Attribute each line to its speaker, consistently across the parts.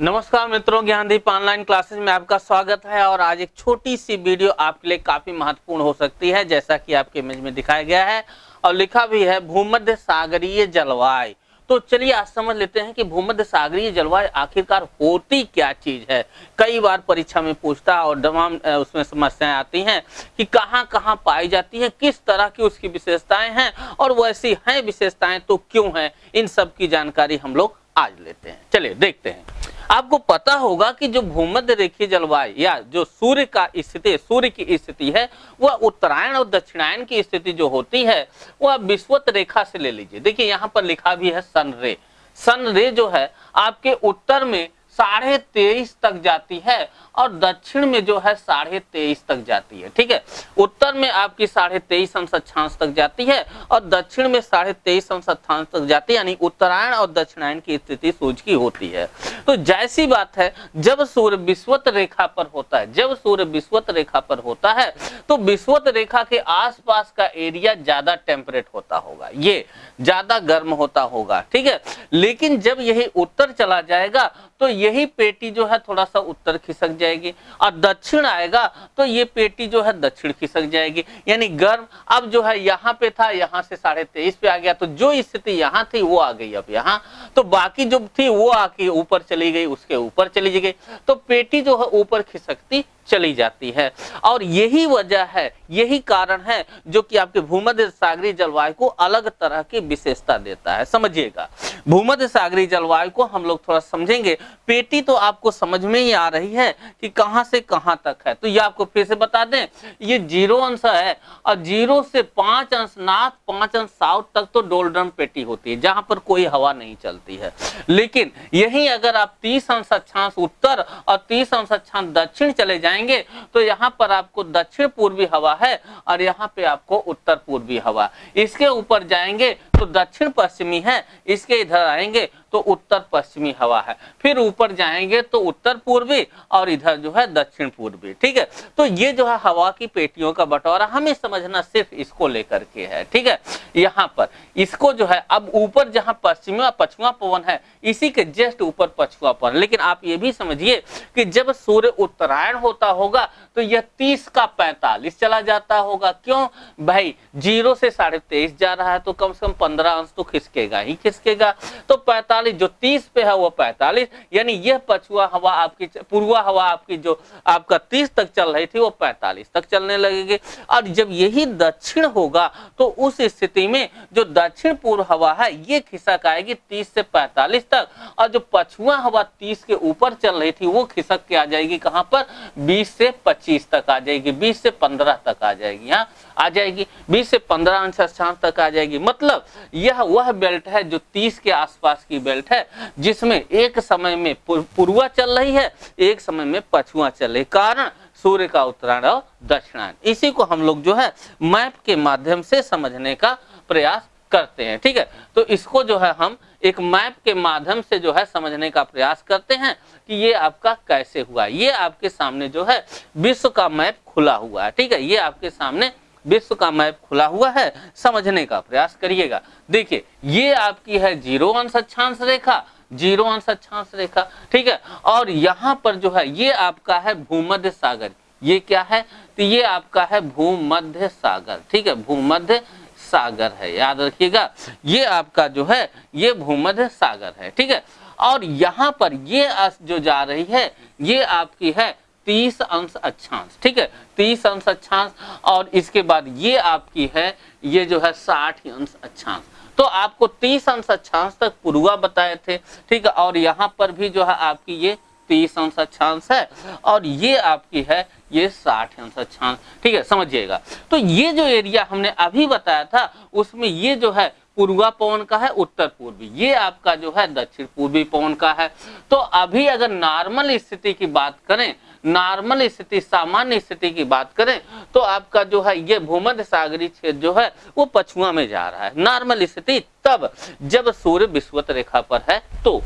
Speaker 1: नमस्कार मित्रों, Gyandeep online classes में आपका स्वागत है और आज एक छोटी सी वीडियो आपके लिए काफ़ी महत्वपूर्ण हो सकती है, जैसा कि आपके इमेज में दिखाया गया है और लिखा भी है, भूमध्य सागरीय जलवायु। तो चलिए आज समझ लेते हैं कि भूमध्य सागरीय जलवायु आखिरकार होती क्या चीज़ है। कई बार परीक्षा में पूछता है और तमाम उसमें समस्याएँ आती हैं कि कहाँ कहाँ पाई जाती है, किस तरह की उसकी विशेषताएँ हैं और वैसी हैं विशेषताएँ तो क्यों हैं, इन सब की जानकारी हम लोग आज लेते हैं। चलिए, देखते हैं। आपको पता होगा कि जो भूमध्य रेखीय जलवायु या जो सूर्य का स्थिति, सूर्य की स्थिति है, वह उत्तरायण और दक्षिणायन की स्थिति जो होती है, वह विश्वत रेखा से ले लीजिए। देखिए, यहाँ पर लिखा भी है सन रे। सन रे जो है, आपके उत्तर में साढ़े तेईस तक जाती है और दक्षिण में जो है साढ़े तेईस तक जाती है, ठीक है? उत्तर में आपकी साढ़े तेईस अंश अक्षांश तक जाती है और दक्षिण में साढ़े तेईस अंश अक्षांश तक जाती है, यानी उत्तरायण और दक्षिणायन की स्थिति सूर्य की होती है। तो जैसी बात है, जब सूर्य विश्वत रेखा पर होता है, जब सूर्य विश्वत रेखा पर होता है तो विश्वत रेखा के आसपास का एरिया ज़्यादा टेम्परेट होता होगा, ये ज़्यादा गर्म होता होगा, ठीक है? लेकिन जब यही उत्तर चला जाएगा तो यही पेटी जो है थोड़ा सा उत्तर खिसक जाएगी। और दक्षिण आएगा तो ये पेटी जो है दक्षिण खिसक जाएगी। यानी गर्म अब जो है यहाँ पे था, यहाँ से साढ़े तेईस पे आ गया। तो जो स्थिति यहाँ थी, वो आ गई अब यहाँ। तो बाकी जो थी, वो आके ऊपर चली गई, उसके ऊपर चली गई। तो पेटी जो है ऊपर खिसकती चली जाती है। और यही वजह है, यही कारण है जो कि आपके भूमध्य सागरी जलवायु को अलग तरह की विशेषता देता है। समझिएगा, भूमध्य सागरी जलवायु को हम लोग थोड़ा समझेंगे। पेटी तो आपको समझ में ही आ रही है कि कहाँ से कहाँ तक है। तो ये आपको फिर से बता दें, ये ज़ीरो अंश है और ज़ीरो से पाँच अंश, नाथ पाँच अंश साउथ तक तो डोलड्रम पेटी होती है, जहाँ पर कोई हवा नहीं चलती है। लेकिन यही अगर आप तीस अंश अक्षांश उत्तर और तीस अंश अक्षांश दक्षिण चले जाएँगे जाएँगे। तो यहाँ पर आपको दक्षिण पूर्वी हवा है और यहाँ पे आपको उत्तर पूर्वी हवा। इसके ऊपर जाएँगे तो दक्षिण पश्चिमी है, इसके इधर आएँगे तो उत्तर पश्चिमी हवा है। फिर ऊपर जाएँगे तो उत्तर पूर्वी और इधर जो है दक्षिण पूर्वी, ठीक है? तो ये जो है हवा की पेटियों का बंटवारा, हमें समझना सिर्फ़ इसको लेकर के है, ठीक है? यहाँ पर, इसको जो है, अब ऊपर जहाँ पश्चिमी पछुआ पवन है, इसी के जस्ट ऊपर पछुआ पवन। लेकिन आप ये भी समझिए कि जब सूर्य उत्तरायण होता होगा तो यह तीस का पैंतालीस चला जाता होगा। क्यों? भाई, ज़ीरो से साढ़े जा रहा है तो कम से कम पंद्रह अंश तो खिसकेगा, ही खिसकेगा। तो पैंतालीस, जो तीस पे है वो पैंतालीस, यानी यह पछुआ हवा आपकी, पूर्वा हवा आपकी जो, आपका तीस तक चल रही थी वो पैंतालीस तक चलने लगेगी। और जब यही दक्षिण होगा तो उस स्थिति में जो दक्षिण पूर्व हवा है, ये खिसक आएगी तीस से पैंतालीस तक। और जो पछुआ हवा तीस के ऊपर चल रही थी, वो खिसक के आ जाएगी कहाँ पर? बीस से पच्चीस तक आ जाएगी, बीस से पंद्रह तक आ जाएगी। यहाँ आ जाएगी, बीस से पंद्रह अंश स्थान तक आ जाएगी। मतलब यह वह बेल्ट है जो तीस के आसपास की बेल्ट है, जिसमें एक समय में पूर्वा चल रही है, एक समय में पछुआ चल रही कारण सूर्य का उत्तरायण और दक्षिणायन। इसी को हम लोग जो है मैप के माध्यम से समझने का प्रयास करते हैं, ठीक है? तो इसको जो है हम एक मैप के माध्यम से जो है समझने का प्रयास करते हैं कि ये आपका कैसे हुआ। ये आपके सामने जो है विश्व का मैप खुला हुआ है, ठीक है? ये आपके सामने विश्व का मैप खुला हुआ है, समझने का प्रयास करिएगा। देखिए, ये आपकी है ज़ीरो अंश अक्षांश रेखा, ज़ीरो अंश अक्षांश रेखा, ठीक है? और यहाँ पर जो है, ये आपका है भूमध्य सागर। ये क्या है? तो ये आपका है भूमध्य सागर, ठीक है? भूमध्य सागर है, याद रखिएगा। ये आपका जो है, ये भूमध्य सागर है, ठीक है? और यहाँ पर ये जो जा रही है, ये आपकी है तीस अंश अक्षांश, ठीक है? तीस अंश अक्षांश और इसके बाद ये आपकी है, ये जो है साठ अंश अक्षांश। तो आपको तीस अंश अक्षांश तक पूर्वा बताए थे, ठीक है? और यहाँ पर भी जो है आपकी ये तीस अंश अक्षांश है और ये आपकी है ये साठ अंश अक्षांश, ठीक है? समझिएगा। तो ये जो एरिया हमने अभी बताया था, उसमें ये जो है पूर्वा पवन का है, उत्तर पूर्वी। ये आपका जो है, दक्षिण पूर्वी पवन का है। तो अभी अगर नॉर्मल स्थिति की बात करें नॉर्मल स्थिति, सामान्य स्थिति की बात करें तो आपका जो है, ये भूमध्य सागरी क्षेत्र जो है, वो पछुआ में जा रहा है। नॉर्मल स्थिति तब जब सूर्य विश्वत रेखा पर है तो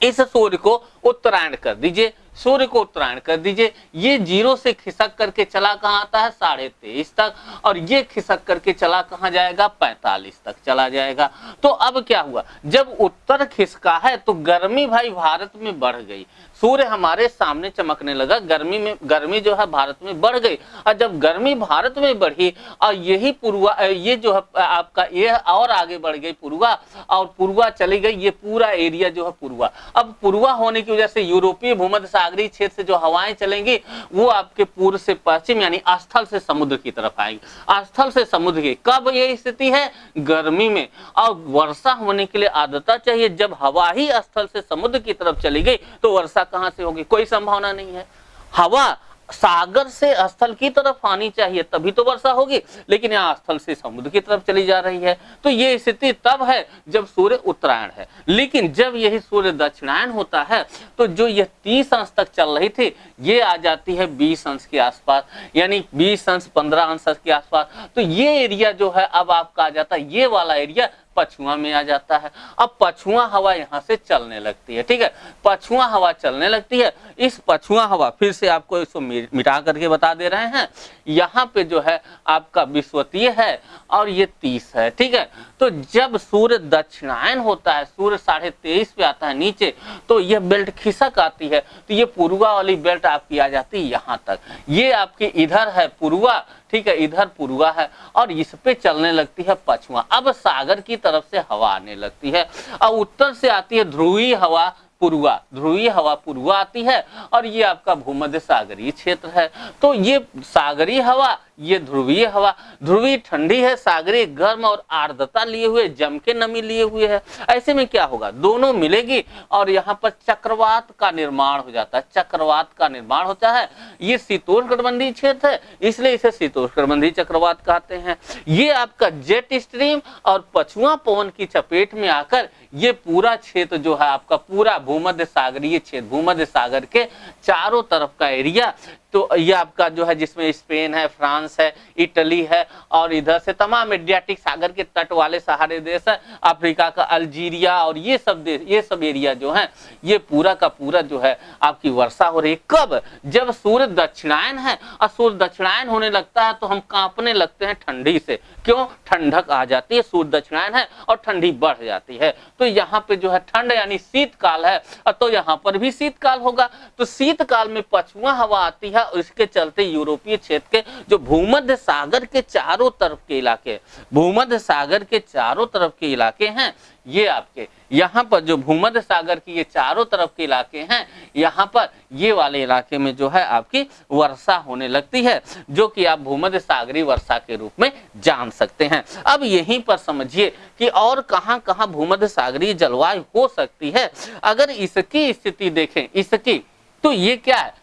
Speaker 1: इस सूर्य को उत्तरायण कर दीजिए। सूर्य को उत्तरायण कर दीजिए। ये ज़ीरो से खिसक करके चला कहाँ आता है? साढ़े तेईस तक। और ये खिसक करके चला कहाँ जाएगा? पैंतालीस तक चला जाएगा। तो अब क्या हुआ? जब उत्तर खिसका है तो गर्मी भाई भारत में बढ़ गई। सूर्य हमारे सामने चमकने लगा। गर्मी में, गर्मी जो है भारत में बढ़ गई। और जब गर्मी भारत में बढ़ी, और यही पूर्वा, ये जो है, आपका, ये और आगे बढ़ गई पूर्वा, और पूर्वा चली गई, ये पूरा एरिया जो है पूर्वा। अब पूर्वा होने की वजह से यूरोपीय भूमध्य सागरीय क्षेत्र से जो हवाएँ चलेंगी, वो आपके पूर्व से पश्चिम यानी स्थल से समुद्र की तरफ़ आएँगी। स्थल से समुद्र की कब ये स्थिति है? गर्मी में। और वर्षा होने के लिए आदता चाहिए। जब हवा ही स्थल से समुद्र की तरफ़ चली गई तो वर्षा कहाँ से होगी? कोई संभावना नहीं है। हवा सागर से स्थल की तरफ़ आनी चाहिए, तभी तो वर्षा होगी। लेकिन यहाँ स्थल से समुद्र की तरफ़ चली जा रही है। तो ये स्थिति तब है जब सूर्य उत्तरायण है। लेकिन जब यही सूर्य दक्षिणायन होता है तो जो ये तीस अंश तक चल रही थी, ये आ जाती है बीस अंश के आसपास, यानी बीस अंश, पंद्रह अंश के आसपास। तो ये एरिया जो है, अब आपका आ जाता है। ये वाला एरिया पछुआ में आ जाता है। अब पछुआ हवा यहाँ से चलने लगती है, ठीक है? पछुआ हवा चलने लगती है। इस पछुआ हवा फिर से आपको इसको मिटा करके बता दे रहे हैं। यहाँ पे जो है आपका विश्वतीय है और ये तीस है, ठीक है? तो जब सूर्य दक्षिणायन होता है, सूर्य साढ़े तेईस पे आता है नीचे तो ये बेल्ट खिसक आती है तो ये पूर्वा वाली बेल्ट आपकी आ जाती है यहाँ तक। ये आपकी इधर है पूर्वा, ठीक है? इधर पूर्वा है और इस पे चलने लगती है पछुआ। अब सागर की से हवा आने लगती है। और उत्तर से आती है ध्रुवीय हवा पूर्वा, ध्रुवीय हवा पूर्वा आती है और ये आपका भूमध्य सागरीय क्षेत्र है। तो ये सागरीय हवा, ये ध्रुवीय हवा, ध्रुवीय ठंडी है, सागरीय गर्म और आर्द्रता लिए हुए, जम के नमी लिए हुए है। ऐसे में क्या होगा? दोनों मिलेगी और यहाँ पर चक्रवात का निर्माण हो जाता है। चक्रवात का निर्माण होता है ये शीतोष्ण कटबंधी क्षेत्र है, इसलिए इसे शीतोष्ण कटबंधी चक्रवात कहते हैं। ये आपका जेट स्ट्रीम और पछुआ पवन की चपेट में आकर ये पूरा क्षेत्र जो है, आपका पूरा भूमध्य सागरीय क्षेत्र भूमध्य सागर के चारों तरफ़ का एरिया तो ये आपका जो है, जिसमें स्पेन है, फ्रांस है, इटली है, और इधर से तमाम एडियाटिक सागर के तट वाले सहारे देश है, अफ्रीका का अल्जीरिया, और ये सब देश ये सब एरिया जो है, ये पूरा का पूरा जो है, आपकी वर्षा हो रही है। कब? जब सूर्य दक्षिणायन है, और सूर्य दक्षिणायन होने लगता है तो हम कांपने लगते हैं ठंडी से। क्यों? ठंडक आ जाती है, सूर्य दक्षिणायन है, और ठंडी बढ़ जाती है। तो यहाँ पे जो है, ठंड यानी शीतकाल है तो यहाँ पर भी शीतकाल होगा। तो शीतकाल में पछुआ हवा आती है था, उसके चलते यूरोपीय क्षेत्र के जो भूमध्य सागर के चारों तरफ़ के इलाके भूमध्य सागर के चारों तरफ़ के इलाके हैं, ये आपके, यहाँ पर जो भूमध्य सागर की ये चारों तरफ़ के इलाके हैं, यहाँ पर ये वाले इलाके में जो है आपकी वर्षा होने लगती है, जो कि आप भूमध्य सागरी वर्षा के रूप में जान सकते हैं। अब यहीं पर समझिए कि और कहाँ कहाँ भूमध्य सागरीय जलवायु हो सकती है। अगर इसकी स्थिति देखें, इसकी तो ये क्या है?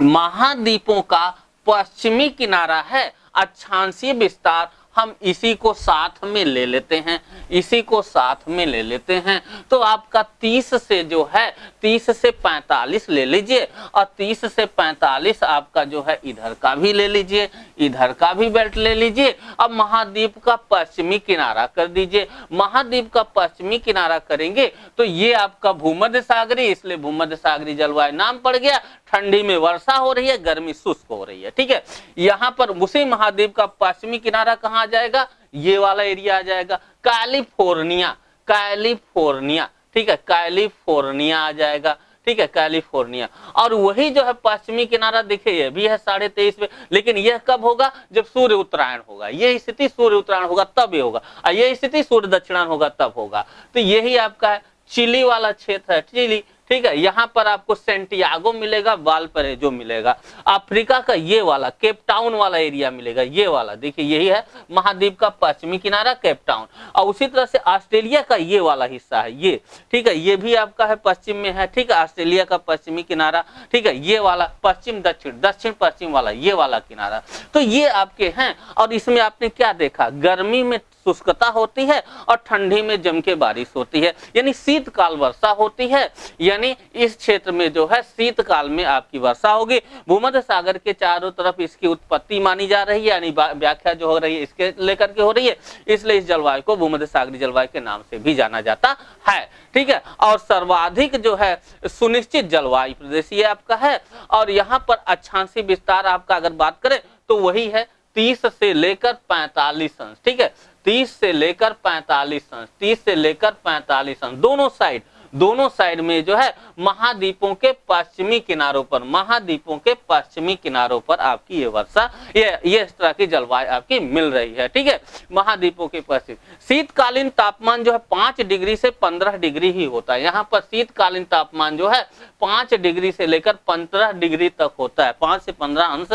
Speaker 1: महाद्वीपों का पश्चिमी किनारा है। अक्षांशीय विस्तार हम इसी को साथ में ले लेते हैं, इसी को साथ में ले लेते हैं। तो आपका 30 से जो है 30 से 45 ले लीजिए और 30 से 45 आपका जो है, इधर का भी ले लीजिए, इधर का भी बेल्ट ले लीजिए अब महाद्वीप का पश्चिमी किनारा कर दीजिए। महाद्वीप का पश्चिमी किनारा करेंगे तो ये आपका भूमध्य सागरी, इसलिए भूमध्य सागरी जलवायु नाम पड़ गया, ठंडी में वर्षा हो रही है, गर्मी शुष्क हो रही है, ठीक है। यहाँ पर उसी महाद्वीप का पश्चिमी किनारा कहाँ आ जाएगा, ये वाला एरिया आ जाएगा। कैलिफ़ोर्निया कैलिफ़ोर्निया, ठीक है, कैलिफ़ोर्निया आ जाएगा, ठीक है, कैलिफ़ोर्निया। और वही जो है पश्चिमी किनारा, देखिए, ये भी है साढ़े तेईस पे लेकिन यह कब होगा? जब सूर्य उत्तरायण होगा। ये स्थिति सूर्य उत्तरायण होगा, तब ये होगा। और ये स्थिति सूर्य दक्षिणायन होगा, तब होगा। तो यही आपका है, चिली वाला क्षेत्र है, चिली। ठीक है, यहाँ पर आपको सेंटियागो मिलेगा वाल पर जो मिलेगा, अफ्रीका का ये वाला केप टाउन वाला एरिया मिलेगा, ये वाला, देखिए यही है, महाद्वीप का पश्चिमी किनारा केपटाउन और उसी तरह से ऑस्ट्रेलिया का ये वाला हिस्सा है, ये, ठीक है, ये भी आपका है, पश्चिम में है, ठीक है, ऑस्ट्रेलिया का पश्चिमी किनारा, ठीक है, ये वाला, पश्चिम, दक्षिण दक्षिण पश्चिम वाला, ये वाला किनारा तो ये आपके हैं, और इसमें आपने क्या देखा, गर्मी में शुष्कता होती है और ठंडी में जम के बारिश होती है। यानी शीतकाल वर्षा होती है। यानी इस क्षेत्र में जो है शीतकाल में आपकी वर्षा होगी। भूमध्य सागर के चारों तरफ़ इसकी उत्पत्ति मानी जा रही है। यानी व्याख्या जो हो रही है, इसके लेकर के हो रही है। इसलिए इस जलवायु को भूमध्य सागरी जलवायु के नाम से भी जाना जाता है। ठीक है? और सर्वाधिक जो है सुनिश्चित जलवायु प्रदेश ये आपका है। और यहाँ पर अच्छांशी विस्तार आपका अगर बात करें तो वही है तीस से लेकर पैंतालीस अंश। ठीक है? तीस से लेकर पैंतालीस अंश तीस से लेकर पैंतालीस अंश दोनों साइड। दोनों साइड में जो है महाद्वीपों के पश्चिमी किनारों पर, महाद्वीपों के पश्चिमी किनारों पर आपकी ये वर्षा, ये ये इस तरह की जलवायु आपकी मिल रही है, ठीक है? महाद्वीपों के पश्चिम। शीतकालीन तापमान जो है पाँच डिग्री से पंद्रह डिग्री ही होता है। यहाँ पर शीतकालीन तापमान जो है पाँच डिग्री से लेकर पंद्रह डिग्री तक होता है। पाँच से पंद्रह अंश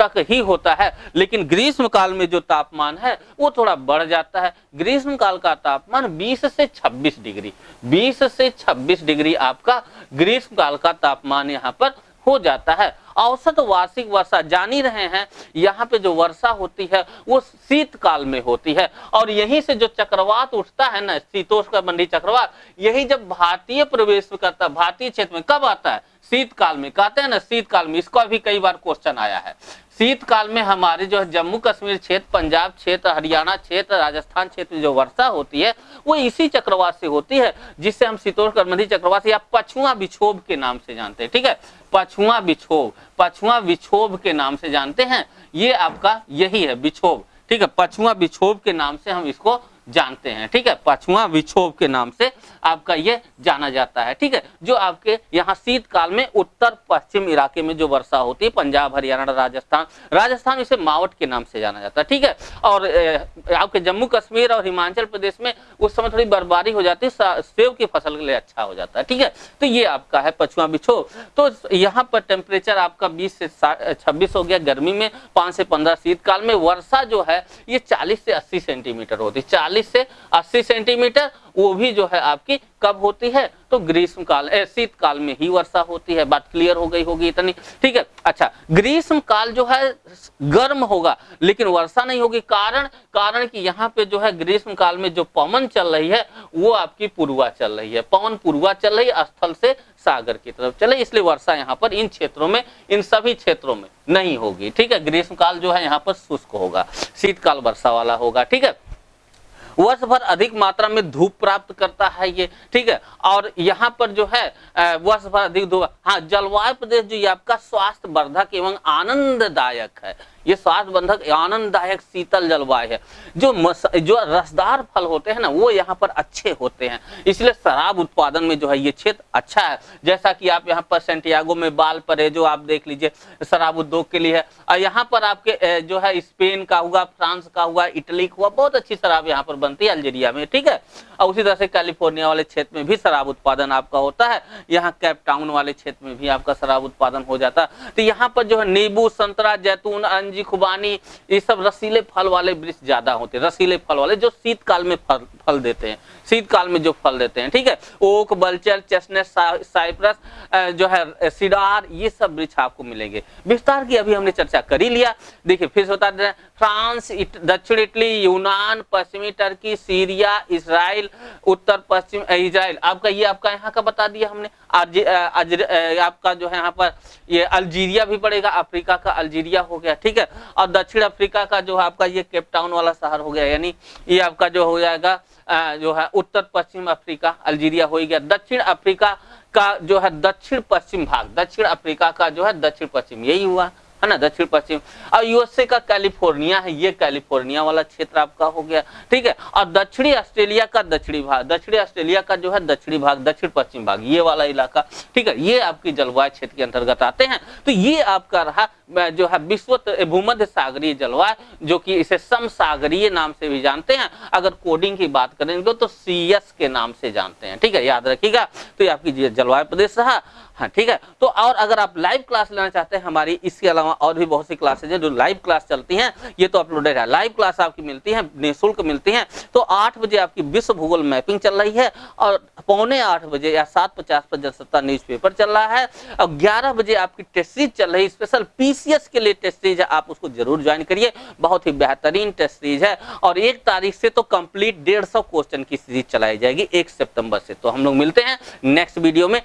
Speaker 1: तक ही होता है। लेकिन ग्रीष्म काल में जो तापमान है, वो थोड़ा बढ़ जाता है। ग्रीष्म काल का तापमान 20 से 26 डिग्री 20 से 26 डिग्री आपका ग्रीष्म काल का तापमान यहाँ पर हो जाता है। औसत वार्षिक वर्षा जान ही रहे हैं, यहाँ पे जो वर्षा होती है, वो शीतकाल में होती है। और यहीं से जो चक्रवात उठता है ना, शीतोष्ण मंडी चक्रवात, यही जब भारतीय प्रवेश करता है, भारतीय क्षेत्र में कब आता है? शीतकाल में कहते हैं ना, शीतकाल में, इसका भी कई बार क्वेश्चन आया है। शीतकाल में हमारे जो है जम्मू कश्मीर क्षेत्र, पंजाब क्षेत्र, हरियाणा क्षेत्र, राजस्थान क्षेत्र में जो वर्षा होती है, वो इसी चक्रवात से होती है, जिससे हम शीतोष्ण चक्रवात या पछुआ विक्षोभ के नाम से जानते हैं, ठीक है? पछुआ विक्षोभ पछुआ विक्षोभ के नाम से जानते हैं, ये आपका यही है विक्षोभ, ठीक है? पछुआ विक्षोभ के नाम से हम इसको जानते हैं, ठीक है? पछुआ विक्षोभ के नाम से आपका ये जाना जाता है, ठीक है? जो आपके यहाँ शीतकाल में उत्तर पश्चिम इलाके में जो वर्षा होती है, पंजाब, हरियाणा, राजस्थान राजस्थान इसे मावट के नाम से जाना जाता है, ठीक है? और आपके जम्मू कश्मीर और हिमाचल प्रदेश में उस समय थोड़ी बर्बादी हो जाती है सेब की फ़सल के लिए अच्छा हो जाता है, ठीक है? तो ये आपका है पछुआ विक्षोभ। तो यहाँ पर टेम्परेचर आपका बीस से, छब्बीस हो गया, गर्मी में पाँच से पंद्रह शीतकाल में, वर्षा जो है, ये चालीस से अस्सी सेंटीमीटर होती है, चालीस से अस्सी सेंटीमीटर, वो भी जो है आपकी कब होती है? तो ग्रीष्म काल शीत काल में ही वर्षा होती है। बात क्लियर हो गई होगी इतनी। ठीक है? अच्छा ग्रीष्म काल जो है गर्म होगा, लेकिन वर्षा नहीं होगी। कारण कारण कि यहाँ पे जो है ग्रीष्म काल में जो पवन चल रही है, वो आपकी पूर्वा चल रही है। पवन पूर्वा चल रही है, स्थल से सागर की तरफ़ चले इसलिए वर्षा यहाँ पर इन क्षेत्रों में, इन सभी क्षेत्रों में नहीं होगी। ठीक है? ग्रीष्म काल जो है यहाँ पर शुष्क होगा। शीतकाल वर्षा वाला होगा। ठीक है? वर्ष भर अधिक मात्रा में धूप प्राप्त करता है ये, ठीक है? और यहाँ पर जो है वर्ष भर अधिक धूप हाँ जलवायु प्रदेश जो ये आपका स्वास्थ्य वर्धक एवं आनंददायक है। ये स्वास्थ्य बंधक आनंददायक शीतल जलवायु है। जो मस, जो रसदार फल होते हैं ना वो यहाँ पर अच्छे होते हैं। इसलिए शराब उत्पादन में जो है ये क्षेत्र अच्छा है। जैसा कि आप यहाँ पर सेंटियागो में बाल पर है जो आप देख लीजिए शराब उद्योग के लिए है। और यहाँ पर आपके जो है स्पेन का हुआ फ्रांस का हुआ इटली का हुआ बहुत अच्छी शराब यहाँ पर बनती है अल्जीरिया में ठीक है? और उसी तरह से कैलिफ़ोर्निया वाले क्षेत्र में भी शराब उत्पादन आपका होता है। यहाँ कैप टाउन वाले क्षेत्र में भी आपका शराब उत्पादन हो जाता है। तो यहाँ पर जो है नींबू संतरा जैतून अंजी खुबानी, ये सब रसीले फल वाले वृक्ष ज़्यादा होते हैं, रसीले फल वाले, जो शीतकाल में फल फल देते हैं, शीतकाल में जो फल देते हैं, ठीक है? ओक, बल्चर, चेस्टनट साइप्रस जो है सिडार, ये सब वृक्ष आपको मिलेंगे। विस्तार की अभी हमने चर्चा कर ही लिया। देखिए, फिर होता है, फ्रांस दक्षिण इटली, यूनान, पश्चिमी टर्की, सीरिया, इसराइल, उत्तर, पश्चिम इसराइल। आपका ये, आपका यहाँ का बता दिया हमने। आपका जो है यहाँ पर ये अल्जीरिया भी पड़ेगा, अफ्रीका का अल्जीरिया हो गया, ठीक है? और दक्षिण अफ्रीका का जो है आपका ये केपटाउन वाला शहर हो गया, यानी ये आपका जो हो जाएगा जो है उत्तर पश्चिम अफ्रीका, अल्जीरिया हो गया। दक्षिण अफ्रीका का जो है दक्षिण पश्चिम भाग, दक्षिण अफ्रीका का जो है दक्षिण पश्चिम, यही हुआ। है ना, दक्षिण पश्चिम। और यूएसए का कैलिफ़ोर्निया है, ये कैलिफ़ोर्निया वाला क्षेत्र आपका हो गया, ठीक है? और दक्षिणी ऑस्ट्रेलिया का दक्षिणी भाग, दक्षिणी ऑस्ट्रेलिया का जो है दक्षिणी भाग, दक्षिण पश्चिम भाग, ये वाला इलाका, ठीक है? ये आपकी जलवायु क्षेत्र के अंतर्गत आते हैं। तो ये आपका रहा जो है विश्व भूमध्य सागरीय जलवायु, जो कि इसे समसागरीय नाम से भी जानते हैं। अगर कोडिंग की बात करेंगे तो सीएस के नाम से जानते हैं, ठीक है? याद रखिएगा। तो ये आपकी जलवायु प्रदेश रहा। हाँ ठीक है? तो और अगर आप लाइव क्लास लेना चाहते हैं, हमारी इसके अलावा और भी बहुत सी क्लासेज हैं जो लाइव क्लास चलती हैं, ये तो अपलोडेड है। लाइव क्लास आपकी मिलती है, निःशुल्क मिलती हैं। तो आठ बजे आपकी विश्व भूगोल मैपिंग चल रही है और पौने आठ बजे या सात पचास पर जनसत्ता न्यूज़ पेपर चल रहा है और ग्यारह बजे आपकी टेस्ट सीरीज़ चल रही है। स्पेशल पीसीएस के लिए टेस्ट सीरीज़ है, आप उसको ज़रूर ज्वाइन करिए। बहुत ही बेहतरीन टेस्ट सीरीज़ है और एक तारीख से तो कंप्लीट डेढ़ क्वेश्चन की सीरीज़ चलाई जाएगी, एक सितंबर से। तो हम लोग मिलते हैं नेक्स्ट वीडियो में।